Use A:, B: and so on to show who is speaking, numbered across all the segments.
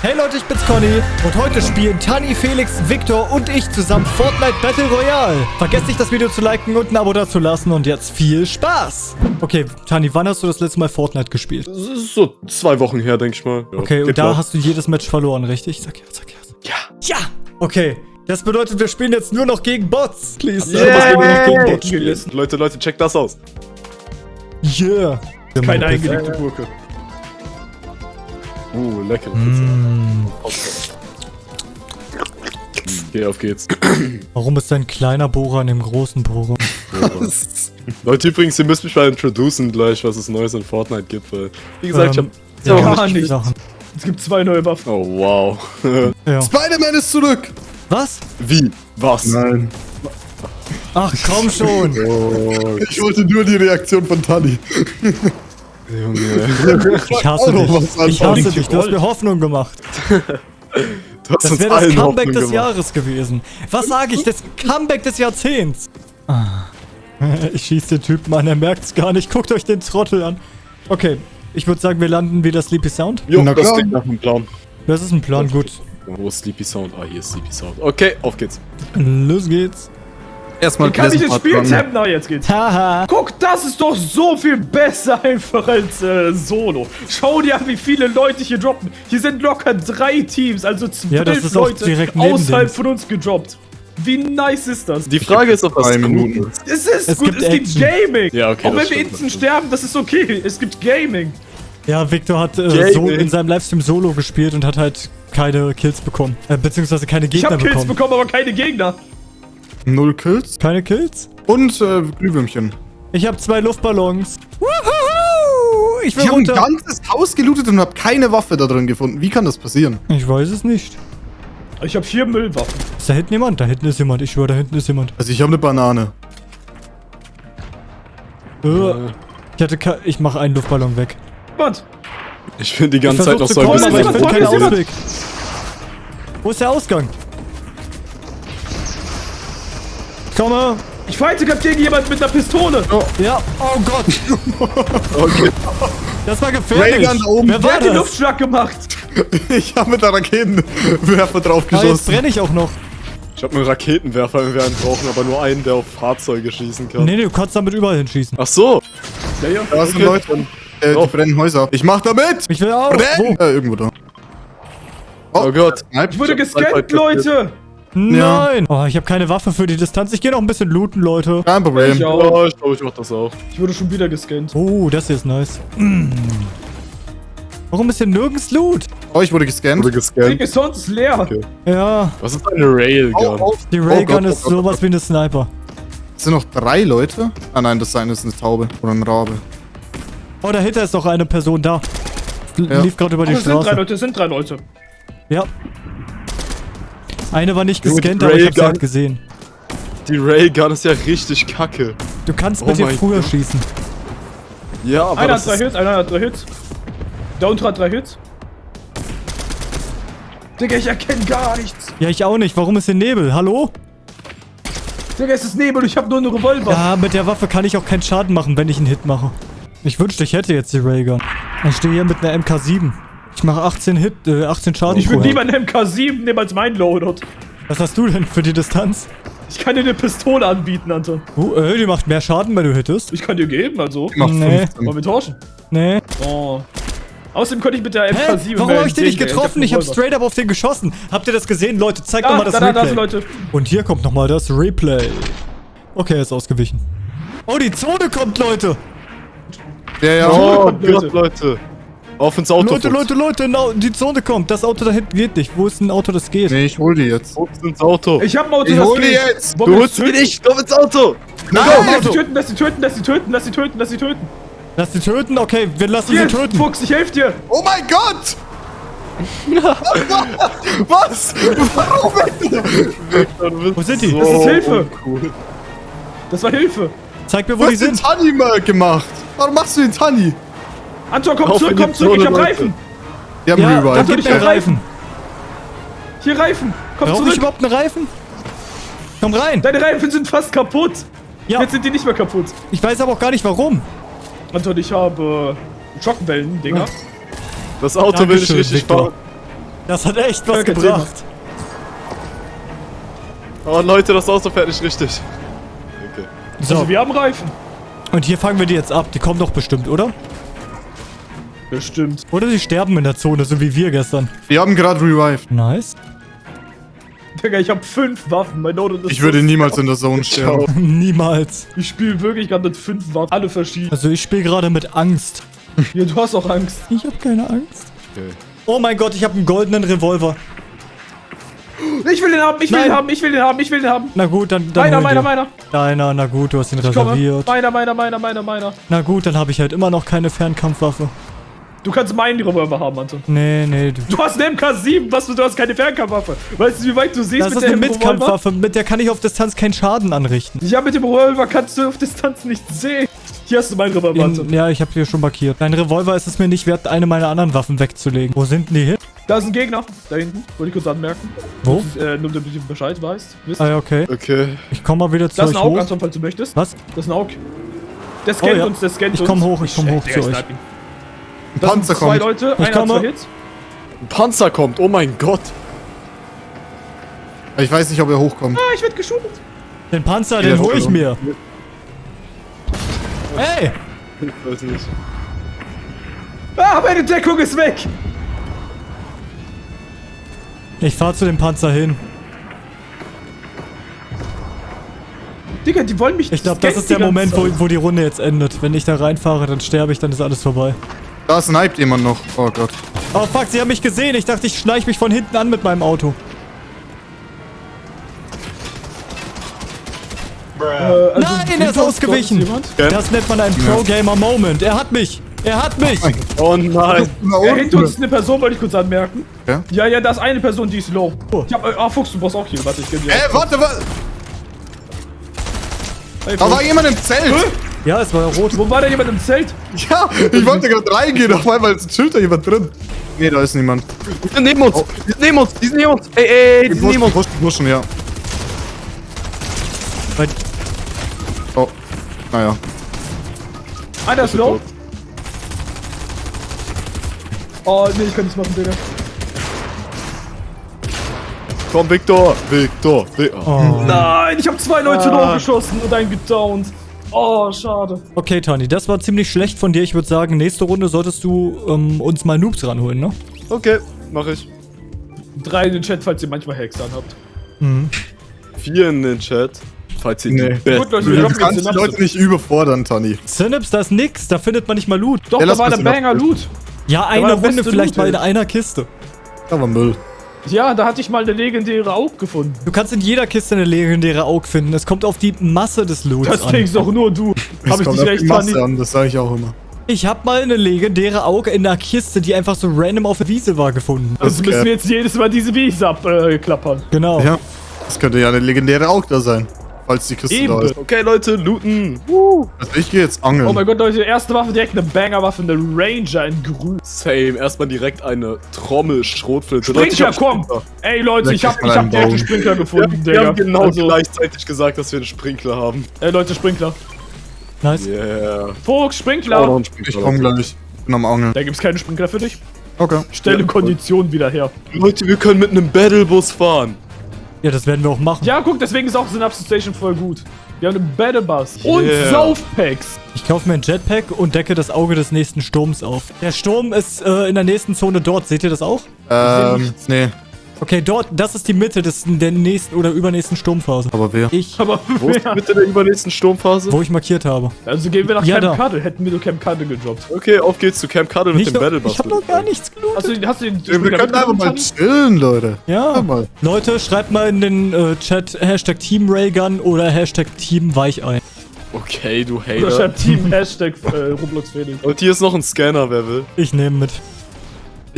A: Hey Leute, ich bin's Conny und heute spielen Tani, Felix, Victor und ich zusammen Fortnite Battle Royale. Vergesst nicht das Video zu liken und ein Abo dazulassen und jetzt viel Spaß. Okay, Tani, wann hast du das letzte Mal Fortnite gespielt?
B: So zwei Wochen her, denke ich mal. Ja,
A: Okay, und da
B: klar.
A: hast du jedes Match verloren, richtig? Sag ja, sag ja.
B: Ja.
A: Ja! Okay, das bedeutet, wir spielen jetzt nur noch gegen Bots. Please,
B: Yeah.
A: gegen. Bots spielen.
B: Leute, Leute, checkt das aus.
A: Yeah.
B: Keine eingelegte Gurke. Uh, lecker.
A: Mm.
B: Okay, auf geht's.
A: Warum ist ein kleiner Bohrer in dem großen Bohrer?
B: Leute, übrigens, ihr müsst mich mal introducen gleich, was es Neues in Fortnite gibt, weil, wie gesagt,
A: Ähm,
B: ich hab...
A: ja,
C: gar nicht.
A: Sachen.
C: Es gibt zwei neue Waffen.
B: Oh, wow.
A: Ja.
D: Spider-Man ist zurück!
A: Was?
B: Wie? Was?
D: Nein.
A: Ach, komm schon.
B: Oh,
D: Ich wollte nur die Reaktion von Tani.
B: Junge.
A: Ich hasse dich. Ich hasse dich. Du hast mir Hoffnung gemacht.
B: Du hast
A: Das
B: uns
A: wäre das Comeback
B: Hoffnung
A: des
B: gemacht.
A: Jahres gewesen. Was sage ich? Das Comeback des Jahrzehnts. Ah. Ich schieße den Typen an, er merkt's gar nicht. Guckt euch den Trottel an. Okay, ich würde sagen, wir landen wieder Sleepy Sound.
B: Jo,
D: Na
B: das klingt nach einem Plan.
A: Das ist ein Plan, gut.
B: Wo ist Sleepy Sound? Ah, hier ist Sleepy Sound. Okay, auf geht's.
A: Los geht's.
D: Erstmal
C: Wie kann ich das Spiel tappen? Na, jetzt geht's.
A: Haha.
C: Guck, das ist doch so viel besser einfach als äh, Solo. Schau dir an, wie viele Leute hier droppen. Hier sind locker drei Teams, also zwölf
A: Ja, das ist auch
C: Leute außerhalb von uns gedroppt. Wie nice ist das?
B: Die Frage ist, ob das
D: drei
B: gut
D: Minuten.
B: ist.
C: Es ist
A: Es
C: gut,
A: gibt
C: es gibt
A: Action.
C: Gaming.
B: Ja, okay,
C: Auch wenn wir instant
B: das
C: sterben, das ist okay. Es gibt Gaming.
A: Ja, Victor hat äh, so in seinem Livestream Solo gespielt und hat halt keine Kills bekommen. Äh, beziehungsweise keine
C: Ich
A: Gegner
C: habe Kills
A: bekommen.
C: bekommen, aber keine Gegner.
D: Null Kills.
A: Keine Kills?
D: Und äh, Glühwürmchen.
A: Ich habe zwei Luftballons. Wuhuhu! Ich will
D: Ich habe ein ganzes Haus gelootet und habe keine Waffe da drin gefunden. Wie kann das passieren?
A: Ich weiß es nicht.
C: Ich habe vier Müllwaffen.
A: Ist da hinten jemand? Da hinten ist jemand. Ich schwöre, da hinten ist jemand.
D: Also ich habe eine Banane.
A: Äh, ich hatte ke Ich mache einen Luftballon weg.
C: Was?
B: Ich bin die ganze
A: Ich
B: Zeit noch so ein bisschen...
A: Wo ist der Ausgang? Komme.
C: Ich fighte gerade gegen jemanden mit einer Pistole.
A: Ja. Oh Gott.
B: Okay.
A: Das war gefährlich.
D: Raygun da oben.
A: Wer
C: Wer
A: war
C: hat den? Luftschlag gemacht?
D: Ich habe mit der Raketenwerfer drauf
A: Ah, jetzt
D: geschossen.
A: brenne ich auch noch.
B: Ich habe einen Raketenwerfer, wenn wir einen brauchen, aber nur einen, der auf Fahrzeuge schießen kann.
A: Nee, nee, du kannst damit überall hinschießen.
B: Ach so.
C: Ja, ja.
D: Da sind
B: Okay.
D: Leute. Äh,
B: Oh.
D: die brennen Häuser. Ich mach damit!
A: Ich will auch.
D: Brenn!
A: Wo?
D: Äh, irgendwo da.
B: Oh Gott.
D: Snipe.
C: Ich wurde gescannt,
B: Leute
A: Nein. Oh, ich habe keine Waffe für die Distanz. Ich gehe noch ein bisschen looten, Leute.
D: Kein Problem.
C: Ich auch.
B: Oh, ich glaube, ich mach das auch.
C: Ich wurde schon wieder gescannt.
A: Oh, das hier ist nice. Mm. Warum ist hier nirgends Loot?
D: Oh, ich wurde gescannt.
B: Wurde
C: Ding
B: gescannt.
C: ist sonst leer.
B: Okay.
A: Ja,
B: Was ist eine Railgun?
D: Oh, oh.
A: die
D: Oh Gott, oh
A: ist
D: oh
A: sowas wie eine Sniper.
D: Es sind noch drei Leute. Ah nein, das eine ist eine Taube. Oder ein Rabe.
A: Oh, dahinter ist noch eine Person da. L-
D: Ja.
A: Lief gerade über
C: Oh,
A: die
C: es sind drei
A: Straße.
C: Leute, es sind drei Leute.
A: Ja. Eine war nicht gescannt, aber ich hab sie
B: Raygun.
A: halt gesehen.
B: Die Railgun ist ja richtig kacke.
A: Du kannst
B: Oh
A: mit dir
B: mein
A: früher
B: Gott.
A: schießen.
B: Ja, aber
C: Einer hat drei. Hits, einer hat drei Hits. Der untere hat drei Hits. Digga, ich erkenne gar nichts.
A: Ja, ich auch nicht. Warum ist hier Nebel? Hallo?
C: Digga, es ist Nebel, ich habe nur einen Revolver.
A: Ja, mit der Waffe kann ich auch keinen Schaden machen, wenn ich einen Hit mache. Ich wünschte, ich hätte jetzt die Raygun. Ich stehe hier mit einer MK7. Ich mache 18 Hit, äh, 18 Schaden
C: ich würde lieber einen MK7 nehmen als mein Loadout.
A: Was hast du denn für die Distanz?
C: Ich kann dir eine Pistole anbieten, Anton.
A: Oh, äh, die macht mehr Schaden, wenn du hittest.
C: Ich kann dir geben, also.
D: Macht
A: Nee.
D: 15.
C: Wollen wir tauschen?
A: Nee.
C: Oh. Außerdem könnte ich mit der
A: Hä?
C: MK7
A: Warum
C: mehr
A: hab ich den nicht getroffen? Ich hab
C: Revolver.
A: straight up auf den geschossen. Habt ihr das gesehen? Leute, zeigt
C: Da,
A: doch mal das
C: da, da, da
A: Replay.
C: sind Leute.
A: Und hier kommt nochmal das Replay. Okay, er ist ausgewichen. Oh, die Zone kommt, Leute.
D: Ja, ja.
B: Oh
C: kommt, Leute.
B: Gott, Leute. Auf ins Auto.
A: Leute. Leute, Leute, no, die Zone kommt. Das Auto da hinten geht nicht. Wo ist ein Auto, das geht?
D: Nee, ich hol die jetzt.
B: Fuchs ins Auto.
C: Ich hab ein Auto,
D: Ich
C: das
D: hol die
C: geht.
D: jetzt.
C: Wollen
B: du holst mich nicht. Komm ins Auto.
C: Nein,
D: Nein,
C: lass
D: Auto.
C: sie töten, lass sie töten, lass sie töten, lass sie töten, lass sie töten.
A: Lass sie töten? Okay, wir lassen
C: Hier,
A: sie töten.
C: Fuchs, ich helf dir.
D: Oh mein Gott! Was? Warum?
A: Wo sind die?
C: Das ist Hilfe.
B: Cool.
C: Das war Hilfe.
A: Zeig mir, wo
D: Du
A: die
D: hast den
A: sind.
D: Tani mal gemacht. Warum machst du den Tani?
C: Anton, komm
B: Auf
C: zurück, komm zurück, ich hab
B: Leute.
C: Reifen.
D: Die haben
A: Ja, dann gib
C: ich hab Reifen. Hier Reifen. Komm
A: Brauche ich
C: zurück.
A: überhaupt einen Reifen? Komm rein.
C: Deine Reifen sind fast kaputt.
A: Ja,
C: Jetzt sind die nicht mehr kaputt.
A: ich weiß aber auch gar nicht, warum.
C: Anton, ich habe Schockwellen, Dinger.
B: Das Auto will ich richtig
A: Victor.
B: fahren.
A: Das hat echt was gebracht.
B: Oh Leute, das Auto fährt nicht richtig. Okay.
A: So,
C: Also wir haben Reifen.
A: und hier fangen wir die jetzt ab. Die kommen doch bestimmt, oder?
C: Bestimmt.
A: Oder die sterben in der Zone, so wie wir gestern.
D: Wir haben gerade revived.
A: Nice.
C: Digga, ich hab fünf Waffen. Mein Note ist
D: Ich würde niemals in der Zone sterben.
A: Niemals.
C: Ich spiele wirklich gerade mit fünf Waffen. Alle verschieden.
A: Also ich spiele gerade mit Angst.
C: Ja, du hast auch Angst.
A: Ich habe keine Angst.
B: okay.
A: Oh mein Gott, ich habe einen goldenen Revolver.
C: Ich will den haben, ich will
A: Nein.
C: den haben, ich will den haben, ich will den haben.
A: Na gut, dann, dann
C: Meiner, meiner,
A: dir.
C: meiner.
A: Deiner, na gut, du hast ihn
C: Ich komme.
A: reserviert.
C: Meiner, meiner, meiner, meiner, meiner.
A: Na gut, dann habe ich halt immer noch keine Fernkampfwaffe.
C: Du kannst meinen Revolver haben, Anton.
A: Nee, nee. Du.
C: Du hast eine MK7, was du, du hast keine Fernkampfwaffe. Weißt du, wie weit du siehst
A: Das
C: mit
A: ist eine
C: der Revolver?
A: Mitkampfwaffe, mit der kann ich auf Distanz keinen Schaden anrichten.
C: Ja, mit dem Revolver kannst du auf Distanz nicht sehen. Hier hast du meinen Revolver,
A: In,
C: Anton.
A: ja, ich habe hier schon markiert. Dein Revolver ist es mir nicht wert, eine meiner anderen Waffen wegzulegen. Wo sind denn die hin?
C: Da ist ein Gegner. Da hinten. Wollte ich kurz anmerken.
A: Wo?
C: Äh, nur damit du Bescheid weißt. Wisst.
A: Ah ja, okay.
B: Okay.
A: Ich komme mal wieder zu
C: Das ist
A: euch
C: ein Aug,
A: hoch.
C: Anton, falls du möchtest.
A: Was?
C: Das ist ein Aug. Der scannt
A: Oh ja.
C: uns, der scannt
A: Ich
C: uns.
A: komm hoch, ich komm hoch zu
C: ich
A: euch.
C: Das sind
D: Panzer
C: zwei
D: kommt.
C: Leute,
A: Ich
C: einer hat zwei Hits.
B: Ein Panzer kommt, oh mein Gott.
D: Ich weiß nicht, ob er hochkommt.
C: Ah, ich werd geschoben.
A: Den Panzer, den hol ich mir. Hey!
B: Ich weiß nicht.
C: Ah, meine Deckung ist weg.
A: Ich fahr zu dem Panzer hin.
C: Digga, die wollen mich
A: Ich glaube, das ist der Moment, wo, wo die Runde jetzt endet. Wenn ich da reinfahre, dann sterbe ich, dann ist alles vorbei.
D: Da sniped jemand noch. Oh Gott.
A: Oh fuck, sie haben mich gesehen. Ich dachte, ich schleich mich von hinten an mit meinem Auto.
C: Äh, also
A: Nein, er ist ausgewichen. Das nennt man einen Pro-Gamer-Moment. Er hat mich. Er hat mich.
B: Oh nein.
C: Ja, hinter uns ist eine Person, wollte ich kurz anmerken.
D: Ja?
C: Ja, ja, da ist eine Person, die ist low.
A: Oh.
C: Ich hab, äh, ah, Fuchs, du brauchst auch hier. Warte, ich geb dir.
D: Äh, warte, warte.
C: Hey,
D: Da war jemand im Zelt.
A: Ja, es war rot.
C: Wo war da jemand im Zelt?
D: Ja, ich wollte gerade reingehen. Auf einmal ist ein Schild da jemand drin. Nee, da ist niemand.
B: Die sind neben uns. Die sind neben uns. Die sind neben uns. Ey, ey, ey, die
D: Die
B: sind neben uns.
D: pushen, pushen, ja.
A: Weil-
D: Oh. Naja.
C: Einer ist low. Oh, nee, ich kann nichts machen, Digga.
B: Komm, Victor. Victor. Victor.
A: Oh.
C: Nein, ich habe zwei Leute
B: Ah.
C: geschossen und einen gedownt. Oh, schade.
A: Okay, Tani, das war ziemlich schlecht von dir. Ich würde sagen, nächste Runde solltest du ähm, uns mal Noobs ranholen, ne?
B: Okay, mach ich.
C: Drei in den Chat, falls ihr manchmal Hacks anhabt.
B: Vier in den Chat. Falls ihr
D: Nee.
B: die
C: Gut, Leute, wir
D: Du kannst die
C: Synapse.
D: Leute nicht überfordern, Tani.
A: Synops, da ist nix. Da findet man nicht mal Loot.
C: Doch,
D: Ja,
C: da war der
D: Synapse.
C: Banger Loot.
A: Ja, eine Runde vielleicht
C: Loot,
A: mal in einer Kiste.
D: Da war Müll.
C: Ja, da hatte ich mal eine legendäre Aug gefunden.
A: Du kannst in jeder Kiste eine legendäre Aug finden. Es kommt auf die Masse des Loots
C: Das
A: an.
C: denkst auch nur du.
D: Es
C: Hab ich
D: auf
C: recht,
D: die Masse an, das sage ich auch immer.
A: Ich hab mal eine legendäre Aug in einer Kiste, die einfach so random auf der Wiese war, gefunden.
C: Also müssen wir jetzt jedes Mal diese Wiese abklappern.
A: Genau.
D: Ja. Das könnte ja eine legendäre auch da sein. Falls die Kiste
C: Eben.
D: da ist.
B: Okay, Leute, looten.
D: Also ich gehe jetzt angeln.
C: Oh mein Gott, Leute, erste Waffe direkt eine Banger-Waffe, eine Ranger in grün.
B: Same. Erstmal direkt eine Trommel, Schrotflinte. Ich
C: Sprinkler, komm!
B: Sprinkler.
C: Ey Leute, ich hab, ich hab direkt einen. Sprinkler gefunden,
B: wir haben
C: Digga.
B: genau
C: Also,
B: gleichzeitig gesagt, dass wir einen Sprinkler haben.
C: Ey Leute, Sprinkler.
A: Nice.
B: Yeah.
C: Fuchs,
B: Oh, noch
C: Sprinkler.
D: ich
B: Sprinkler.
D: komme gleich. Bin am Angeln.
C: Da gibt's keine Sprinkler für dich.
D: Okay.
C: Stelle
B: Ja,
C: Kondition wieder her.
B: Leute, wir können mit einem Battlebus fahren.
A: Ja, das werden wir auch machen.
C: Ja, guck, deswegen ist auch Synapse Station voll gut. Wir haben einen Battle Bus. Und
B: Yeah.
C: Saufpacks.
A: Ich kaufe mir ein Jetpack und decke das Auge des nächsten Sturms auf. Der Sturm ist äh, in der nächsten Zone dort. Seht ihr das auch?
D: Ähm, nee.
A: Okay, dort, das ist die Mitte des, der nächsten oder übernächsten Sturmphase.
D: Aber wer?
A: Ich,
C: Aber
B: Wo ist die Mitte der übernächsten Sturmphase?
A: wo ich markiert habe.
C: Also gehen wir nach
A: Ja,
C: Camp
A: da.
C: Cuddle. Hätten wir nur Camp Cuddle gedroppt.
B: Okay, auf geht's zu Camp Cuddle mit
A: Nicht
B: dem Battlebus.
A: ich habe noch gar nichts gelootet.
C: Hast du, hast du den
D: Wir
C: Sprinkler
D: können einfach mal chillen, Leute.
A: Ja.
D: Mal.
A: Leute, schreibt mal in den äh, Chat Hashtag Team Raygun oder Hashtag Team Weichei.
B: Okay, du
C: Tani? Oder
B: Hater.
C: schreibt Team Hashtag äh, Roblox Felix.
B: Und hier ist noch ein Scanner, wer will.
A: Ich nehme mit.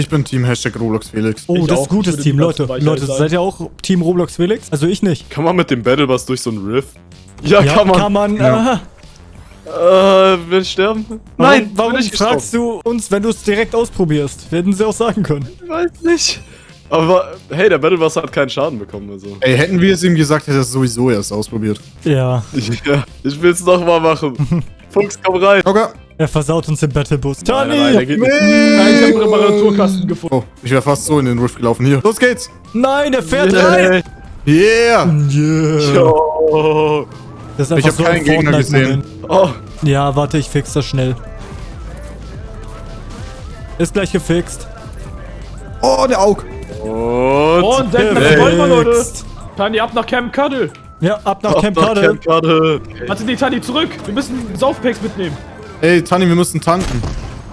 D: Ich bin Team Hashtag Roblox Felix.
A: Oh,
C: Ich
A: das ist gutes
C: Ich würde
A: Team, Leute. Leute,
C: sein.
A: seid ihr auch Team Roblox Felix? Also ich nicht.
B: Kann man mit dem Battlebus durch so einen Riff? Ja,
A: Ja,
B: kann man.
A: Kann man
D: Ja.
B: Äh, will ich sterben?
A: Warum, warum
B: bin ich
A: fragst du uns, wenn du es direkt ausprobierst? Hätten sie auch sagen können.
B: Ich weiß nicht. Aber hey, der Battlebus hat keinen Schaden bekommen, also.
D: Ey, hätten wir es ihm gesagt, hätte er es sowieso erst ausprobiert.
A: Ja.
B: Ja, ich will's noch mal machen. Fuchs, komm rein.
D: Okay.
A: Er versaut uns den Battlebus.
B: Nein,
A: Tani!
B: nein, der geht nicht.
C: Nein, ich habe einen
D: Nee.
C: Reparaturkasten gefunden.
D: Oh, ich wäre fast so in den Rift gelaufen. Hier, los geht's.
A: Nein, er fährt rein!
D: Yeah.
A: Yeah.
B: Oh.
A: Das ist
D: Ich
A: einfach
D: hab
A: so ein
D: keinen Gegner
A: Fortnite-Moment.
B: Oh.
A: Ja, warte, ich fix das schnell. Ist gleich gefixt.
D: Oh, der Aug.
B: Und.
C: Und was wollen wir, Leute? Tani, ab nach Camp Cuddle.
A: Ja, ab nach
B: Ach,
A: Camp Cuddle.
B: Camp Cuddle.
C: Warte, nee, Tani, zurück. Wir müssen Saufpacks mitnehmen.
D: Ey, Tani, wir müssen tanken.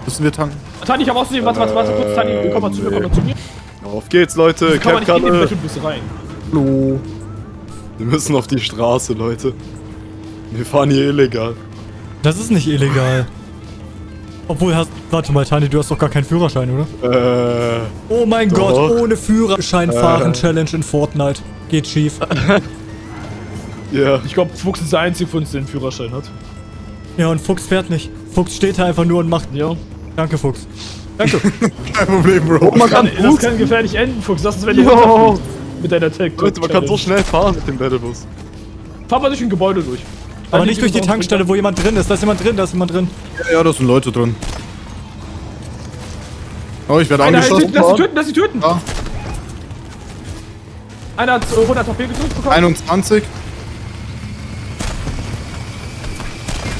D: Müssen wir tanken?
C: Tani, ich habe außerdem, warte, warte, warte, kurz, Tani, komm mal zu mir, komm mal zu mir.
B: Auf geht's, Leute.
C: Kann man nicht in den. Battlebus rein.
D: Hallo.
B: Wir müssen auf die Straße, Leute. Wir fahren hier illegal.
A: Das ist nicht illegal. Obwohl, hast, warte mal, Tani, du hast doch gar keinen Führerschein, oder?
B: Äh.
A: Oh mein
B: Doch.
A: Gott, ohne Führerschein fahren
B: Äh.
A: Challenge in Fortnite. Geht schief.
B: Ja.
C: Ich glaube, Fuchs ist der Einzige von uns, der einen Führerschein hat.
A: Ja, und Fuchs fährt nicht. Fuchs steht da einfach nur und macht.
C: Ja.
A: Danke, Fuchs.
D: Kein Problem, Bro.
B: Man kann
C: Das kann gefährlich enden, Fuchs. Das ist, wenn
B: Jo.
C: runterfliegst mit deiner Tech.
B: Leute, man kann so schnell fahren mit dem Battlebus.
C: Fahr mal durch ein Gebäude durch.
A: Aber nicht durch die Tankstelle, wo jemand drin ist. Da ist jemand drin, da ist jemand drin.
D: Ja, da sind Leute drin. Oh, ich werde
C: Einer,
D: angeschossen.
C: lass sie töten, lass sie töten.
D: Ja.
C: Einer hat äh, 100 HP gedrückt bekommen.
D: 21.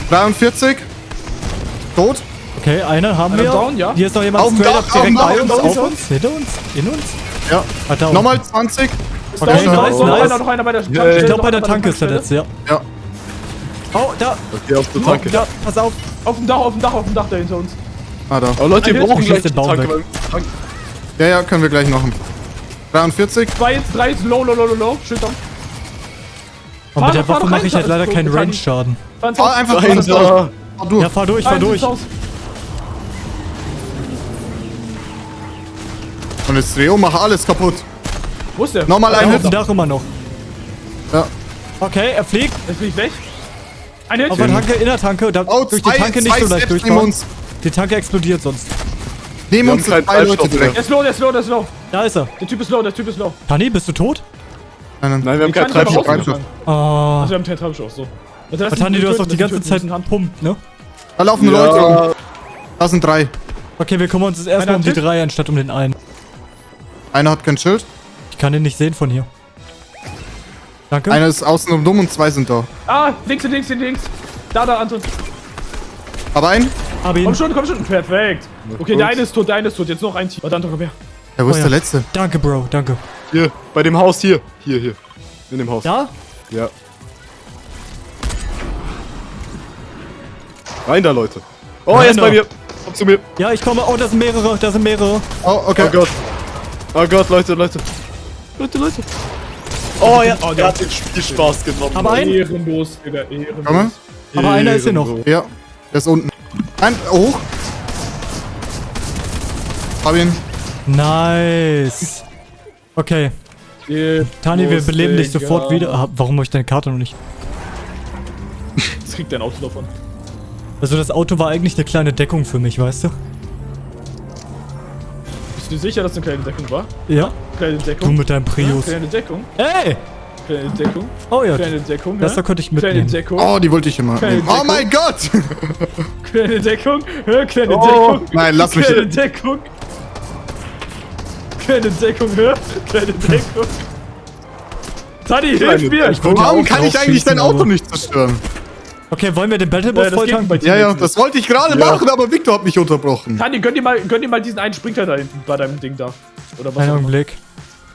D: 43. Tot.
A: Okay, einen haben
C: Einer
A: wir.
C: down, ja.
A: Hier ist noch jemand
D: Auf dem
A: straight
D: Dach,
A: up direkt
D: auf
A: bei uns,
D: auf
A: uns, hinter uns, in uns.
D: Ja.
A: Ah, down.
D: Nochmal 20.
C: Ist
A: Okay,
C: down,
A: nice, nice.
C: Einer, noch einer bei der Tankstelle.
A: Ich glaube,
C: noch
A: bei der Tanke ist letzte, ja.
D: Ja.
A: Oh, da.
B: Okay, auf der
A: Oh,
B: Tanke.
A: da, pass auf.
C: Auf dem Dach, auf dem Dach, auf dem Dach da hinter uns.
D: Ah, da.
B: Aber Leute, wir brauchen gleich
A: den Baum weg.
D: Ja, ja, können wir gleich machen. 43.
C: Zwei jetzt, drei jetzt, low, low, low, low, low. Schild down.
A: Und
C: Fahr
A: mit der Waffe mache ich halt leider keinen. Range-Schaden.
C: Fahr
D: einfach
B: Dahinter.
D: Fahr durch.
A: Ja, fahr durch, fahr durch.
D: Und jetzt dreh um, mach alles kaputt.
C: Wo ist der?
D: Nochmal
A: Ja,
D: ein
A: auf
D: Hit.
A: dem Dach immer noch.
D: Ja.
A: Okay, er fliegt
C: Jetzt bin ich weg. Ein Hit.
A: auf der Tanke, in der Tanke. Da,
D: Oh,
A: durch die
D: zwei,
A: Tanke nicht so leicht durchfahren.
D: uns.
A: Die Tanke explodiert sonst.
D: Neben
B: Wir
D: uns zwei Leute direkt.
C: Der ist low, der ist low, der ist low.
A: Da ist er.
C: Der Typ ist low, der Typ ist low.
A: Tani, bist du tot?
D: Nein, nein.
B: Nein, wir haben keinen Treibstoff.
A: Oh.
C: Also wir haben keinen Treibstoff, so. Warte, lass
A: Aber Tani,
C: ihn
A: du hast doch die ganze Zeit
C: ihn
A: pumpt, ne?
D: Da laufen Leute rum.
B: Ja,
D: Da sind drei.
A: Okay, wir kümmern uns jetzt erstmal um die drei anstatt um den einen.
D: Einer hat kein Schild.
A: Ich kann den nicht sehen von hier. Danke.
D: Einer ist außen um dumm und zwei sind da.
C: Ah, links, links, links. Da, da, Anton.
D: Aber ein.
A: Hab ihn.
C: Komm schon, komm schon. Perfekt. Okay, der eine ist tot, der eine ist tot. Jetzt noch ein Team. Warte, Anton, komm her.
D: Ja, wo
A: Oh
D: ist
A: ja.
D: der letzte?
A: Danke, Bro, danke.
B: hier, bei dem Haus hier. Hier, hier. In dem Haus.
A: Da?
B: Ja. Rein da, Leute. Oh,
A: Rein
B: er ist bei mir. Komm zu mir.
A: Ja, ich komme. Oh, da sind mehrere, da sind mehrere.
D: Oh, okay.
B: Oh Gott. Oh Gott, Leute, Leute. Leute, Leute. Oh, ja.
C: Oh,
B: er
C: der-
B: hat den Spielspaß genommen.
A: Aber ein-
C: Ehrenlos, Digga, ehrenlos.
D: Komm.
A: Aber einer ist hier noch.
D: Ja. Der ist unten. Ein. Hoch. Hab ihn.
A: Nice. Okay, Tani, wir beleben dich sofort wieder. Ah, warum habe ich deine Karte noch nicht?
C: Das kriegt dein Auto davon.
A: Also das Auto war eigentlich eine kleine Deckung für mich, weißt du?
C: Bist du dir sicher, dass es eine kleine Deckung war?
A: Ja.
C: Kleine
A: Du
C: Deckung.
A: mit deinem Prius.
C: Kleine Deckung.
A: Ey!
C: Kleine Deckung.
A: Oh ja.
C: Kleine Deckung.
A: Das
C: hä?
A: da könnte ich
C: Kleine
A: mitnehmen.
C: Deckung.
D: Oh, die wollte ich immer. Oh mein Gott!
C: Kleine Deckung. hä? Kleine
B: Oh,
C: Deckung.
D: nein, lass mich-
C: Kleine Deckung. Kleine Deckung. hä? Kleine Deckung. Tani, hilf
B: Kleine
C: mir!
D: Warum kann ich eigentlich dein Auto
A: aber-
D: nicht zerstören?
A: Okay, wollen wir den Battle
C: Äh, dir
D: Ja, ja, das wollte ich gerade
B: Ja.
D: machen, aber Victor hat mich unterbrochen.
C: Tani, gönn dir, mal, gönn dir mal diesen einen Sprinkler da hinten bei deinem Ding da. Oder was
A: Einen. Augenblick.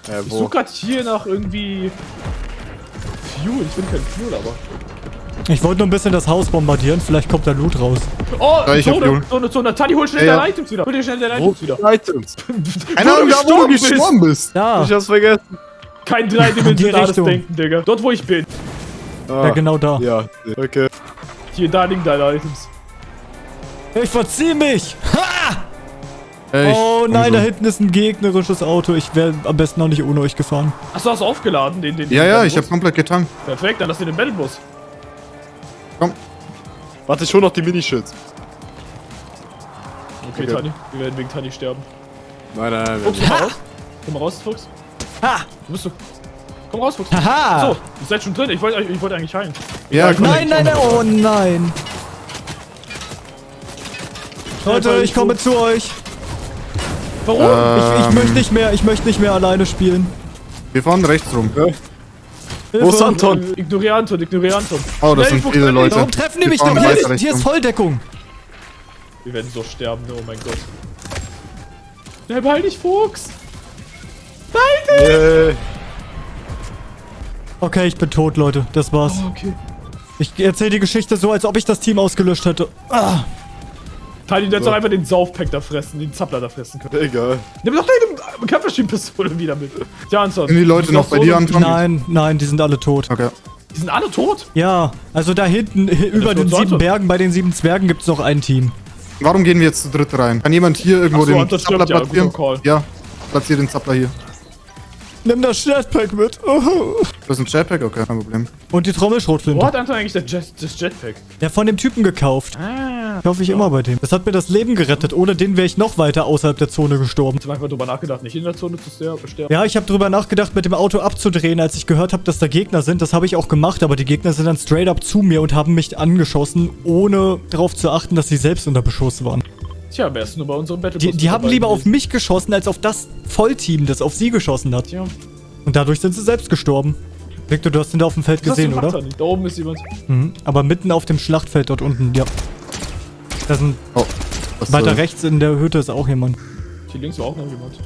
B: Äh,
C: Ich suche gerade hier nach irgendwie Fuel. Ich bin kein Fuel, aber.
A: Ich wollte nur ein bisschen das Haus bombardieren, vielleicht kommt da Loot raus.
C: Oh,
D: Ja, ich hab
C: Zone,
D: Fuel.
C: Zone, Zone. Tani, hol schnell
D: Ja,
C: deine. Items wieder. Hol dir schnell deine Items wieder.
B: Items?
D: Keine
C: Wo
D: Ahnung, da wo du
C: gestorben bist.
D: gestorben bist.
A: Ja,
B: Ich hab's vergessen.
C: Kein dreidimensionales. Denken, Digga. Dort, wo ich bin.
B: Ah,
A: ja genau da.
B: Ja, okay.
C: Hier, da liegen deine Items.
A: Ich verzieh mich! Ha!
D: Ich-
A: Oh nein,
D: so.
A: da hinten ist ein gegnerisches Auto. Ich wäre am besten noch nicht ohne euch gefahren.
C: Achso, hast du aufgeladen, den, den
D: Ja,
C: den
D: ja,
C: Battlebus?
D: ich hab komplett getankt.
C: Perfekt, dann lass dir den Battlebus.
D: Komm.
B: Warte, ich hol noch die Minischilds.
C: Okay,
B: Okay.
C: Tani. Wir werden wegen Tani sterben.
B: Nein, nein, nein.
C: Fuchs, komm mal raus. Komm mal raus, Fuchs.
A: Ha!
C: Wo bist du? Komm raus, Fuchs.
A: Haha!
C: So, ihr seid schon drin. Ich wollte ich wollte eigentlich heilen.
D: Ja, komm.
A: Nein, nein, nein, oh nein! Leute, ich komme zu euch.
C: Warum?
A: Ich, ich
D: Ähm,
A: möchte nicht mehr, ich möchte nicht mehr alleine spielen.
D: Wir fahren rechts rum.
B: Wo ist. Anton?
C: Äh, Ignoriere Anton, ignoriere Anton.
D: Oh, das
C: Schnell,
D: sind viele Leute.
A: Warum treffen die mich denn
D: rechts
A: Hier ist. Volldeckung.
C: Wir werden so sterben, oh mein Gott. Schnell, behalt dich, Fuchs!
B: Yay.
A: Okay, ich bin tot, Leute. Das war's.
C: Oh, okay.
A: Ich erzähle die Geschichte so, als ob ich das Team ausgelöscht hätte. Ah.
C: Tiny, du hättest doch einfach den Saufpack da fressen, den Zappler da fressen können.
B: Egal.
C: Nimm doch deine Kampfmaschinenpistole wieder mit. Ja, Anton.
D: Sind die Leute noch bei dir, Anton?
A: Nein, nein, die sind alle tot.
D: Okay.
C: Die sind alle tot?
A: Ja, also da hinten, hi- über den sieben Bergen, bei den sieben Zwergen gibt es noch ein Team.
D: Warum gehen wir jetzt zu dritt rein? Kann jemand hier irgendwo
C: so,
D: den Zappler
C: stimmt, ja,
D: platzieren?
C: Call.
D: Ja, platzier den Zappler hier.
A: Nimm das Jetpack mit. Oh.
D: Das ist ein Jetpack? Okay, kein Problem.
A: Und die
C: Wo
A: Trommelschrotflinte.
C: hat Anton eigentlich das, Jet, das Jetpack?
A: Ja, von dem Typen gekauft.
C: Ah.
A: Kaufe ich immer bei dem. Das hat mir das Leben gerettet. Ohne den wäre ich noch weiter außerhalb der Zone gestorben.
C: Ich habe einfach drüber nachgedacht, nicht in der Zone zu ster- sterben.
A: Ja, ich habe drüber nachgedacht, mit dem Auto abzudrehen, als ich gehört habe, dass da Gegner sind. Das habe ich auch gemacht, aber die Gegner sind dann straight up zu mir und haben mich angeschossen, ohne darauf zu achten, dass sie selbst unter Beschuss waren.
C: Tja, wärst du nur bei unserem Battle
A: Die, die haben lieber auf mich geschossen, als auf das Vollteam, das auf sie geschossen hat.
C: Tja,
A: Und dadurch sind sie selbst gestorben. Victor, du hast ihn da auf dem Feld
C: du
A: gesehen, oder?
C: Tiny? Da oben ist jemand.
A: Mhm. Aber mitten auf dem Schlachtfeld dort unten, ja. Da sind
D: Oh. Das,
A: weiter rechts in der Hütte ist auch jemand.
C: Hier links war auch noch jemand.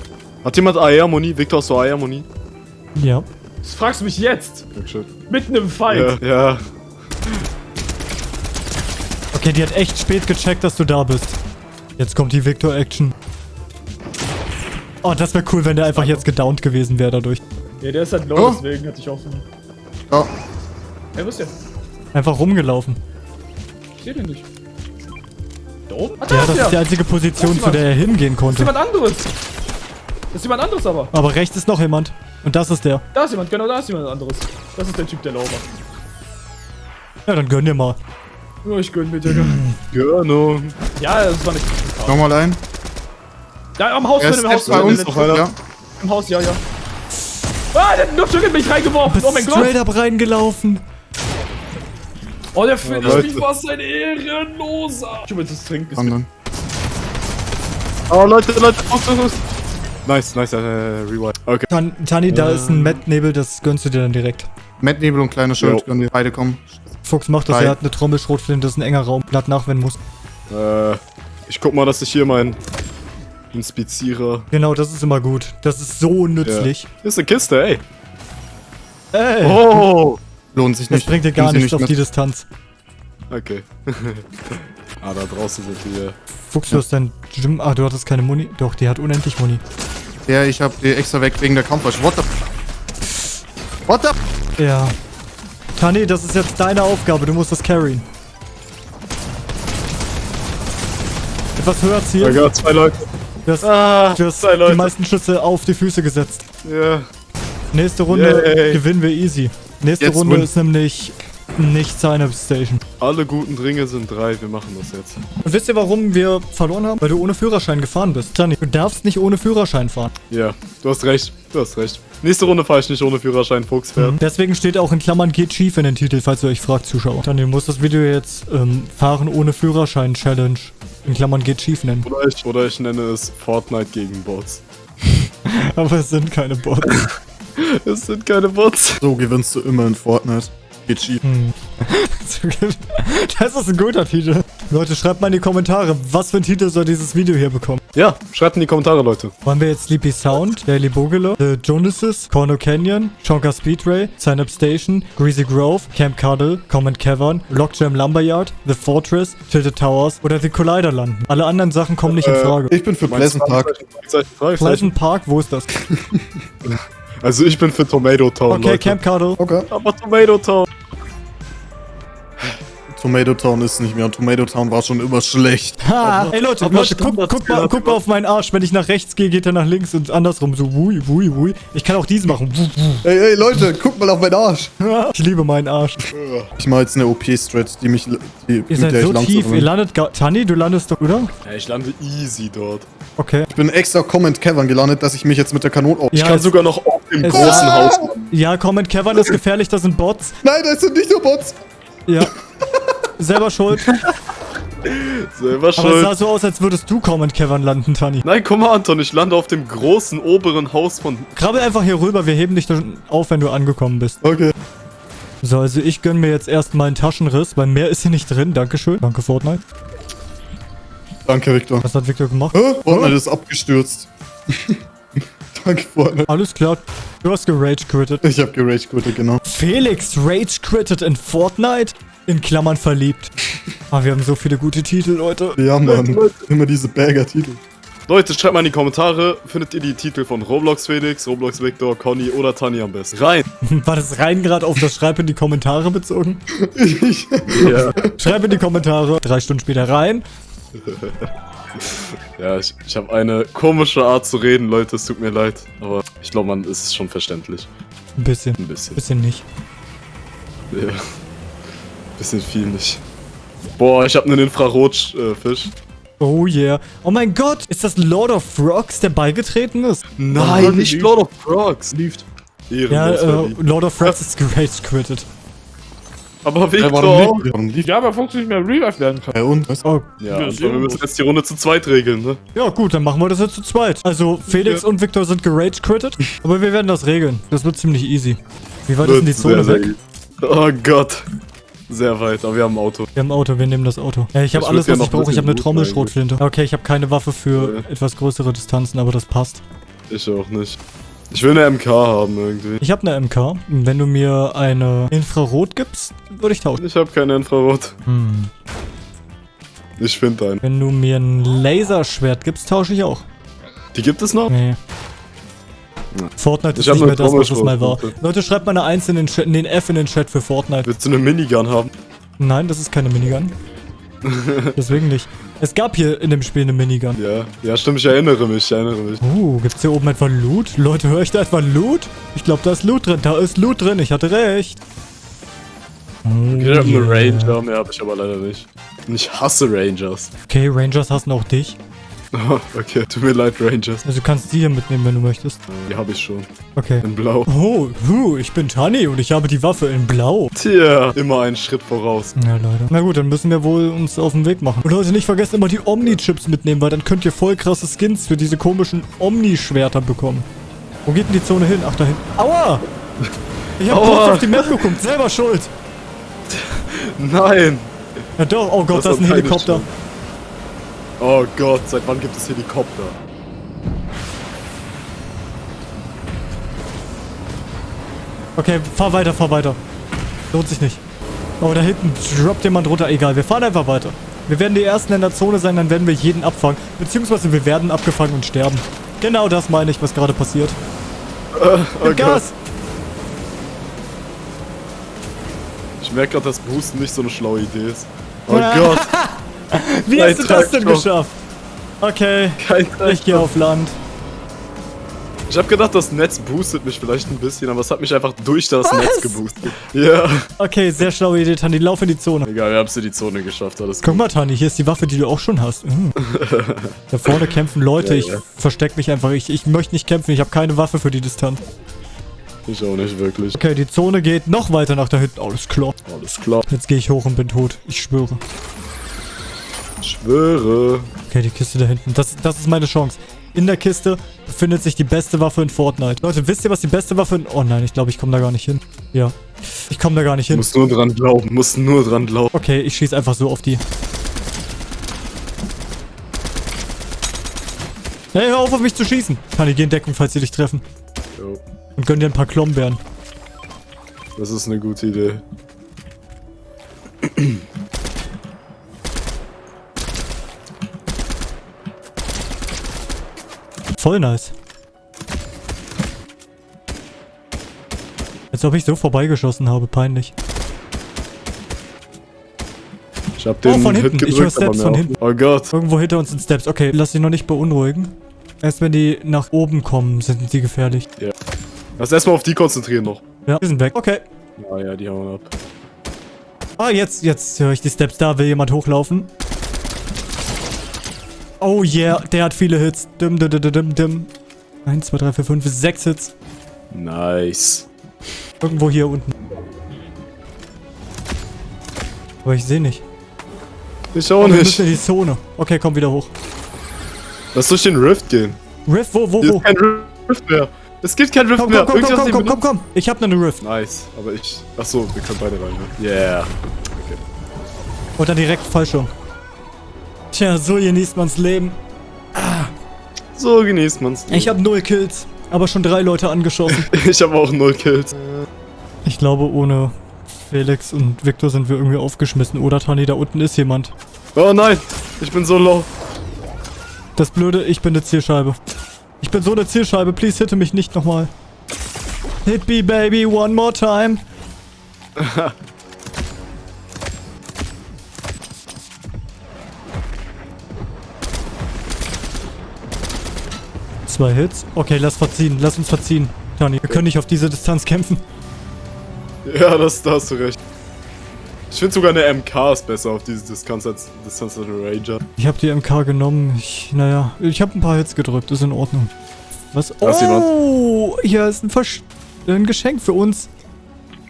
B: Hat jemand AR-Moni? Victor, hast du AR-Moni?
A: Ja.
C: Das fragst du mich jetzt.
B: Dankeschön.
C: Mitten im Fight.
B: Ja, ja.
A: Okay, die hat echt spät gecheckt, dass du da bist. Jetzt kommt die Victor-Action. Oh, das wäre cool, wenn der einfach jetzt gedownt gewesen wäre dadurch.
C: Ja, der ist halt low,
D: Oh.
C: deswegen hatte ich auch so.
D: Oh,
C: Hey, wo ist der?
A: Einfach rumgelaufen.
C: Ich seh den nicht. Da oben? Ah, da
A: Ja, das
C: der.
A: ist die einzige Position, zu der er hingehen
C: Das ist
A: konnte.
C: jemand anderes. Das ist jemand anderes aber.
A: Aber rechts ist noch jemand. Und das ist der.
C: Da ist jemand, genau da ist jemand anderes. Das ist der Typ, der low war.
A: Ja, dann gönn dir mal.
C: Oh, ich gönn mir, Digga.
B: Gönnung.
C: Ja, das war nicht.
D: Nochmal ein.
C: Da am Haus drin, im Haus
D: bei uns.
C: im
B: noch einer.
D: Ja.
C: Im Haus, ja, ja. Ah, der hat noch in mich reingeworfen. Oh mein Gott.
A: straight up reingelaufen.
C: Oh, der Finish
B: Leute.
C: mich war ein Ehrenloser. Ich hab jetzt das Trinken.
D: Anderen.
B: Oh, Leute, Leute, Fuchs, Fuchs, Fuchs. Nice, nice, äh, rewind. Okay.
A: Tan Tani, da ist ein Matt-Nebel, das gönnst du dir dann direkt.
D: Matt Nebel und kleiner Schild können wir beide kommen.
A: Fuchs macht das,
D: Drei.
A: er hat eine Trommelschrotflinte, das ist ein enger Raum. Blatt nachwenden muss.
B: Äh, ich guck mal, dass ich hier meinen Inspizierer.
A: Genau, das ist immer gut. Das ist so nützlich.
B: Hier ist eine Kiste, ey.
A: Ey,
B: Oh!
D: Lohnt sich
A: das
D: nicht.
A: bringt dir gar nichts auf
D: mit.
A: die Distanz.
B: Okay. ah, da draußen sind wir.
A: Fuchs, du hast dein Gym... Ah, du hattest keine Muni. Doch, die hat unendlich Muni.
D: Ja, ich hab die extra weg wegen der Kampfwasche. What the... What the...
A: Ja. Tani, das ist jetzt deine Aufgabe. Du musst das carryen. Etwas höher
B: Oh
A: zielen.
B: Gott, zwei Leute.
A: Du hast,
B: Ah,
A: du hast
B: zwei
A: die
B: Leute.
A: meisten Schüsse auf die Füße gesetzt.
B: Ja.
A: Nächste Runde
B: Yay.
A: gewinnen wir easy. Nächste
D: Jetzt
A: Runde
D: win.
A: ist nämlich nicht Sign-Up Station.
B: Alle guten Dringe sind drei. Wir machen das jetzt.
A: Und wisst ihr, warum wir verloren haben? Weil du ohne Führerschein gefahren bist. Tani, du darfst nicht ohne Führerschein fahren.
B: Ja, du hast recht. Du hast recht. Nächste Runde fahre ich nicht ohne Führerschein, Fuchs fährt.
A: Deswegen steht auch in Klammern geht schief in den Titel, falls ihr euch fragt, Zuschauer. Tani, du musst das Video jetzt ähm, Fahren ohne Führerschein Challenge in Klammern geht schief nennen.
B: Oder ich, oder ich nenne es Fortnite gegen Bots.
A: Aber es sind keine Bots.
B: Es sind keine Bots.
D: So gewinnst du immer in Fortnite. Geht schief.
A: Das ist ein guter Titel. Leute, schreibt mal in die Kommentare, was für ein Titel soll dieses Video hier bekommen.
B: Ja, schreibt in die Kommentare, Leute.
A: Wollen wir jetzt Sleepy Sound, Daily Bogele, The Jonases, Corno Canyon, Chonka Speedray, Sign Up Station, Greasy Grove, Camp Cuddle, Common Cavern, Lockjam Lumberyard, The Fortress, Tilted Towers oder The Collider landen? Alle anderen Sachen kommen nicht in
B: Äh,
A: Frage.
D: Ich bin für Pleasant Park.
A: Pleasant Park, wo ist das?
B: Also ich bin für Tomato Town,
A: Okay,
B: Leute.
A: Camp Cuddle.
D: Okay.
B: Aber Tomato Town.
D: Tomato Town ist nicht mehr. Tomato Town war schon immer schlecht.
A: Ha! Ey Leute, Leute, guck, guck, mal, guck mal auf meinen Arsch. Wenn ich nach rechts gehe, geht er nach links und andersrum. So wui, wui, wui. Ich kann auch diesen machen. Wuh, wuh.
D: Ey, ey, Leute, guck mal auf meinen Arsch.
A: Ich liebe meinen Arsch.
D: Ich mach jetzt eine OP-Strat, die mich. Die,
A: Ihr
D: mit
A: seid
D: der
A: so tief. Ihr landet gar... Tani, du landest doch, oder?
B: Ja, ich lande easy dort.
A: Okay.
D: Ich bin extra Comment Cavern gelandet, dass ich mich jetzt mit der Kanone. Oh,
B: Ich
A: Ja,
B: kann sogar noch auf dem großen
A: Ah!
B: Haus.
A: Ja, Comment Cavern ist gefährlich, das sind Bots.
D: Nein, das sind nicht nur Bots.
A: Ja. Selber schuld.
B: Selber
A: Aber es
B: schuld.
A: sah so aus, als würdest du Command Cavern landen, Tani.
B: Nein, komm mal, Anton, ich lande auf dem großen oberen Haus von.
A: Krabbel einfach hier rüber, wir heben dich dann auf, wenn du angekommen bist.
D: Okay.
A: So, also ich gönn mir jetzt erstmal einen Taschenriss, weil mehr ist hier nicht drin. Dankeschön. Danke, Fortnite.
D: Danke, Victor.
A: Was hat Victor gemacht?
D: Hä? Fortnite ist abgestürzt. Danke, Fortnite.
A: Alles klar. Du hast gerage quittet.
D: Ich hab gerage quittet, genau.
A: Felix rage quittet in Fortnite? In Klammern verliebt. Ah, wir haben so viele gute Titel, Leute.
D: Ja, Mann. Immer diese Bagger-Titel.
B: Leute, schreibt mal in die Kommentare, findet ihr die Titel von Roblox Felix, Roblox Victor, Conny oder Tani am besten? Rein!
A: War das rein gerade auf das Schreib in die Kommentare bezogen?
D: Ich,
B: Ja.
A: Schreib in die Kommentare. Drei Stunden später rein.
B: Ja, ich, ich habe eine komische Art zu reden, Leute, es tut mir leid. Aber ich glaube, man ist schon verständlich.
A: Ein bisschen.
B: Ein bisschen.
A: Bisschen nicht.
B: Ja. Bisschen viel nicht. Boah, ich habe einen Infrarotfisch.
A: Oh yeah. Oh mein Gott. Ist das Lord of Frogs, der beigetreten ist?
B: Nein, nicht Lord of Frogs. Lieft.
A: Ja, äh. Lord of Frogs ist gerage quittet.
B: Aber Victor.
D: lief? Lief?
C: Ja, aber Fox nicht mehr revive werden kann.
D: Ja, und? Was?
A: Oh,
B: Ja,
C: Ja,
B: wir müssen
C: gut.
B: jetzt die Runde zu zweit regeln, ne?
A: ja gut, dann machen wir das jetzt zu zweit. Also Felix und Victor sind gerage quittet, aber wir werden das regeln. Das wird ziemlich easy. Wie weit ist denn die Zone weg?
B: easy. Oh Gott. Sehr weit, aber wir haben ein Auto.
A: Wir haben ein Auto, wir nehmen das Auto. Ja, ich habe alles, was ich brauche. Ich habe eine Trommelschrotflinte. Okay, ich habe keine Waffe für
B: Ja.
A: etwas größere Distanzen, aber das passt.
B: Ich auch nicht. Ich will eine MK haben irgendwie.
A: Ich habe eine MK. Wenn du mir eine Infrarot gibst, würde ich tauschen.
B: Ich habe keine Infrarot.
A: Hm.
B: Ich finde einen.
A: Wenn du mir ein Laserschwert gibst, tausche ich auch.
B: Die gibt es noch?
A: Nee. Fortnite ist nicht mehr das, was es mal war. Leute, schreibt mal eine 1 in den, Chat, in den F in den Chat für Fortnite.
B: Willst du eine Minigun haben?
A: Nein, das ist keine Minigun. Deswegen nicht. Es gab hier in dem Spiel eine Minigun.
B: Ja. Ja, stimmt, ich erinnere mich, ich erinnere mich.
A: Uh, gibt's hier oben etwa Loot? Leute, höre ich da etwa Loot? Ich glaube, da ist Loot drin. Da ist Loot drin. Ich hatte recht. Oh,
B: Ich habe
A: yeah.
B: eine Ranger, mehr habe ich aber leider nicht. Und ich hasse Rangers.
A: Okay, Rangers hassen auch dich.
B: okay, tut mir leid, Rangers.
A: Also du kannst die hier mitnehmen, wenn du möchtest.
B: Die habe ich schon.
A: Okay.
B: In Blau.
A: Oh, hu, ich bin Tani und ich habe die Waffe in Blau.
B: Tja, immer einen Schritt voraus.
A: Ja, Leute. Na gut, dann müssen wir wohl uns auf den Weg machen. Und Leute, nicht vergessen, immer die Omni-Chips mitnehmen, weil dann könnt ihr voll krasse Skins für diese komischen Omni-Schwerter bekommen. Wo geht denn die Zone hin? Ach, da hinten. Aua! Ich hab
B: Aua.
A: kurz auf die Map geguckt. Selber schuld.
B: Nein!
A: Ja doch. Oh Gott,
B: Das
A: da ist ein Helikopter.
B: Schuld. Oh Gott, seit wann gibt es Helikopter?
A: Okay, fahr weiter, fahr weiter. Lohnt sich nicht. Oh, da hinten droppt jemand runter. Egal, wir fahren einfach weiter. Wir werden die Ersten in der Zone sein, dann werden wir jeden abfangen. Beziehungsweise wir werden abgefangen und sterben. Genau das meine ich, was gerade passiert.
B: Oh
A: Gib Gas!
B: Ich merke gerade, dass Boosten nicht so eine schlaue Idee ist. Oh. Gott,
A: Wie hast du das denn geschafft? Okay,
B: kein
A: ich gehe auf Land.
B: Ich habe gedacht, das Netz boostet mich vielleicht ein bisschen, aber es hat mich einfach durch das
A: Was?
B: Netz geboostet. Ja.
A: Okay, sehr schlaue Idee, Tani. Lauf in die Zone.
B: Egal, wir haben es in die Zone geschafft, alles
A: Guck
B: gut.
A: mal, Tani, hier ist die Waffe, die du auch schon hast. Mm. Da vorne kämpfen Leute.
B: Ja,
A: Ich
B: ja.
A: versteck mich einfach. Ich, ich möchte nicht kämpfen. Ich habe keine Waffe für die Distanz.
B: Ich auch nicht wirklich.
A: Okay, die Zone geht noch weiter nach da hinten. Alles klar.
B: Alles klar.
A: Jetzt gehe ich hoch und bin tot. Ich schwöre.
B: Schwöre.
A: Okay, die Kiste da hinten. Das, das ist meine Chance. In der Kiste befindet sich die beste Waffe in Fortnite. Leute, wisst ihr, was die beste Waffe in... Oh nein, ich glaube, ich komme da gar nicht hin. Ja. Ich komme da gar nicht hin.
B: musst nur dran glauben, musst nur dran glauben.
A: Okay, ich schieße einfach so auf die. Hey, hör auf, auf mich zu schießen. Kann ich geh in Deckung, falls sie dich treffen.
B: Jo,
A: Und gönn dir ein paar Klombeeren.
B: das ist eine gute Idee.
A: Voll nice. Als ob ich so vorbeigeschossen habe, peinlich.
B: Ich hab den
A: Oh, von hinten. Ich
B: gedrückt,
A: höre
B: aber
A: Steps von hinten.
B: Oh Gott.
A: Irgendwo hinter uns sind Steps. Okay, lass dich noch nicht beunruhigen. Erst wenn die nach oben kommen, sind die gefährlich.
B: Lass erstmal auf die konzentrieren noch.
A: Ja, die sind weg. Okay.
B: Ah ja, die hauen ab.
A: Ah, jetzt, jetzt höre ich die Steps. Da will jemand hochlaufen. Oh yeah, der hat viele Hits. Dim, dim, dim, dim, dim. 1, 2, 3, 4, 5, 6 Hits.
B: Nice.
A: Irgendwo hier unten. Aber ich sehe nicht.
B: Ich auch
A: Oh, wir
B: nicht.
A: müssen in die Zone. Okay, komm wieder hoch.
B: Lass durch den Rift gehen.
A: Rift, wo, wo,
B: Hier
A: wo?
B: ist kein Rift mehr. Es gibt kein Rift
A: Komm,
B: mehr.
A: komm, komm, komm, komm, komm, komm. Ich hab ne Rift.
B: Nice, aber ich. Achso, wir können beide rein, ne? Yeah. Okay.
A: Und dann direkt Fallschirm. Tja, so genießt man's Leben.
B: So genießt man's.
A: Ich habe null Kills, aber schon drei Leute angeschossen.
B: ich habe auch null Kills.
A: Ich glaube, ohne Felix und Victor sind wir irgendwie aufgeschmissen. Oder Tani, da unten ist jemand.
B: Oh nein, ich bin so low.
A: Das Blöde, ich bin eine Zielscheibe. Ich bin so eine Zielscheibe. Please hitte mich nicht nochmal. Hit me, baby, one more time. Zwei Hits. Okay, lass verziehen. Lass uns verziehen. Tani, wir können nicht auf diese Distanz kämpfen.
B: Ja, das, da hast du recht. Ich finde sogar eine MK ist besser auf diese Distanz als Distanz als Ranger.
A: Ich habe die MK genommen. Ich, naja, ich habe ein paar Hits gedrückt. Ist in Ordnung. Was? Oh, hier ist ein, Versch ein Geschenk für uns.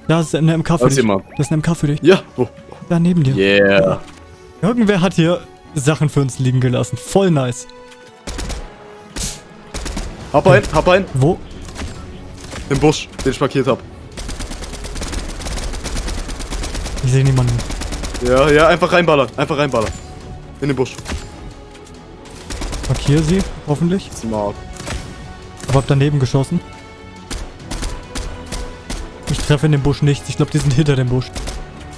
A: Da ist eine MK für dich.
B: jemand.
A: Das ist eine MK für dich.
B: Ja, wo?
A: Da neben dir.
B: Yeah.
A: Irgendwer hat hier Sachen für uns liegen gelassen. Voll nice.
B: Hab ein, hab ein.
A: Wo?
B: Im Busch, den ich markiert hab.
A: Ich sehe niemanden.
B: Ja, ja, einfach reinballern. Einfach reinballern. In den Busch.
A: Markiere sie, hoffentlich.
B: Smart.
A: Aber hab daneben geschossen. Ich treffe in dem Busch nichts. Ich glaube, die sind hinter dem Busch.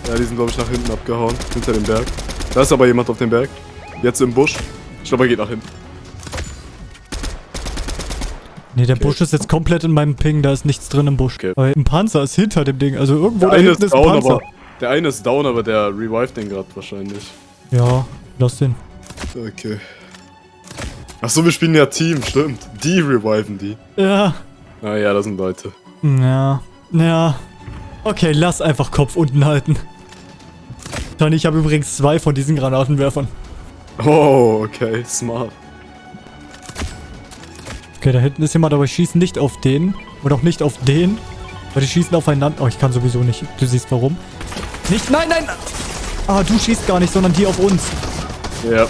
B: Ja, die sind, glaube ich, nach hinten abgehauen. Hinter dem Berg. Da ist aber jemand auf dem Berg. Jetzt im Busch. Ich glaube, er geht nach hinten.
A: Nee, der Busch ist jetzt komplett in meinem Ping. Da ist nichts drin im Busch.
B: Okay.
A: Aber ein Panzer ist hinter dem Ding. Also irgendwo
B: Der
A: da hinten
B: ist
A: ist ein
B: down,
A: Panzer.
B: aber. Der eine ist down, aber der revived den gerade wahrscheinlich.
A: Ja, lass den.
B: Okay. Achso, wir spielen ja Team, stimmt. Die reviven die.
A: Ja,
B: Ah ja, das sind Leute.
A: ja, ja. Okay, lass einfach Kopf unten halten. Tony, ich habe übrigens zwei von diesen Granatenwerfern.
B: Oh, okay, smart.
A: Okay, da hinten ist jemand, aber ich schieße nicht auf den. Und auch nicht auf den. Weil die schießen aufeinander. Oh, ich kann sowieso nicht. Du siehst warum. Nicht, nein, nein! Ah, du schießt gar nicht, sondern die auf uns.
B: Ja.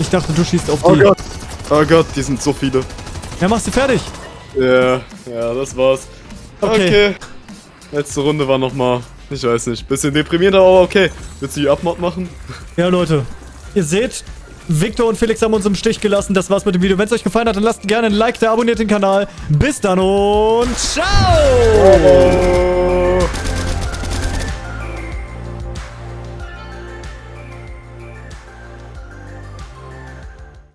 A: Ich dachte, du schießt auf
B: Oh
A: die.
B: Gott. Oh Gott, die sind so viele.
A: Ja, machst du fertig.
B: Ja, ja, das war's.
A: Okay.
B: Okay. Letzte Runde war nochmal, ich weiß nicht, bisschen deprimierender, aber okay. Willst du die Abmod machen?
A: Ja, Leute. Ihr seht, Victor und Felix haben uns im Stich gelassen. Das war's mit dem Video. Wenn es euch gefallen hat, dann lasst gerne ein Like da, abonniert den Kanal. Bis dann und ciao!